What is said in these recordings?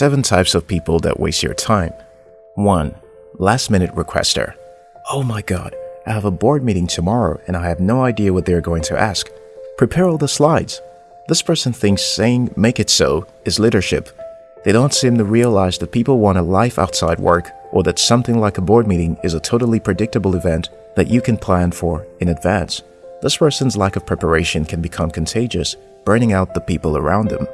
7 types of people that waste your time. 1. Last minute requester. Oh my god, I have a board meeting tomorrow and I have no idea what they're going to ask. Prepare all the slides. This person thinks saying make it so is leadership. They don't seem to realize that people want a life outside work or that something like a board meeting is a totally predictable event that you can plan for in advance. This person's lack of preparation can become contagious, burning out the people around them.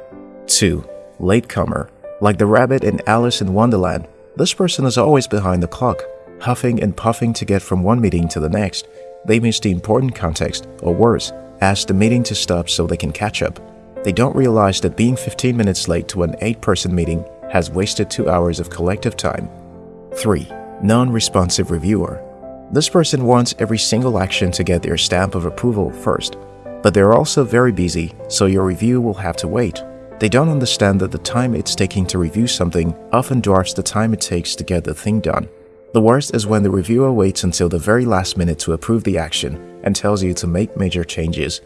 2. Latecomer. Like the rabbit in Alice in Wonderland, this person is always behind the clock, huffing and puffing to get from one meeting to the next. They miss the important context, or worse, ask the meeting to stop so they can catch up. They don't realize that being 15 minutes late to an 8-person meeting has wasted 2 hours of collective time. 3. Non-responsive reviewer. This person wants every single action to get their stamp of approval first, but they're also very busy, so your review will have to wait. They don't understand that the time it's taking to review something often dwarfs the time it takes to get the thing done. The worst is when the reviewer waits until the very last minute to approve the action and tells you to make major changes.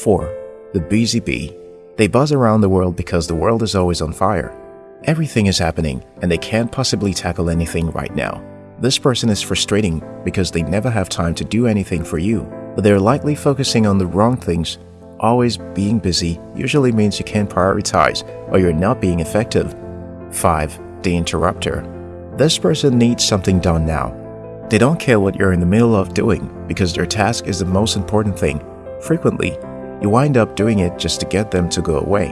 4. The Busy Bee They buzz around the world because the world is always on fire. Everything is happening and they can't possibly tackle anything right now. This person is frustrating because they never have time to do anything for you, but they're likely focusing on the wrong things. Always being busy usually means you can't prioritize or you're not being effective. 5. The Interrupter This person needs something done now. They don't care what you're in the middle of doing because their task is the most important thing. Frequently, you wind up doing it just to get them to go away.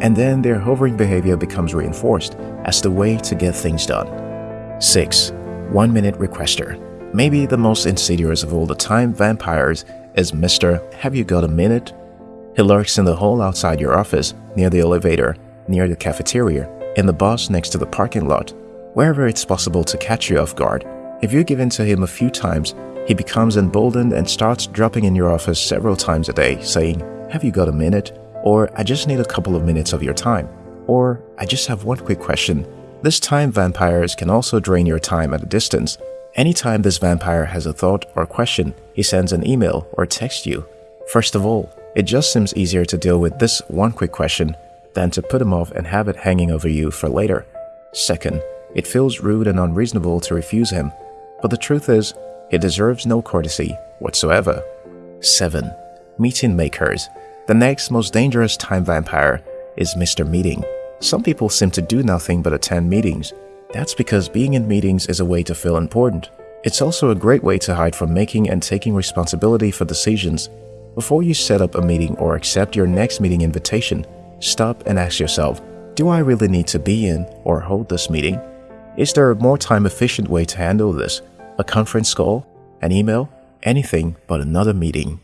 And then their hovering behavior becomes reinforced as the way to get things done. 6. One Minute Requester Maybe the most insidious of all the time vampires is Mr. Have You Got a Minute? He lurks in the hall outside your office, near the elevator, near the cafeteria, in the bus next to the parking lot, wherever it's possible to catch you off guard. If you give in to him a few times, he becomes emboldened and starts dropping in your office several times a day, saying, Have you got a minute? Or I just need a couple of minutes of your time. Or I just have one quick question. This time vampires can also drain your time at a distance. Anytime this vampire has a thought or question, he sends an email or text you. First of all, it just seems easier to deal with this one quick question than to put him off and have it hanging over you for later. Second, it feels rude and unreasonable to refuse him, but the truth is, he deserves no courtesy whatsoever. 7. Meeting Makers The next most dangerous time vampire is Mr. Meeting. Some people seem to do nothing but attend meetings. That's because being in meetings is a way to feel important. It's also a great way to hide from making and taking responsibility for decisions. Before you set up a meeting or accept your next meeting invitation, stop and ask yourself, do I really need to be in or hold this meeting? Is there a more time efficient way to handle this? A conference call? An email? Anything but another meeting.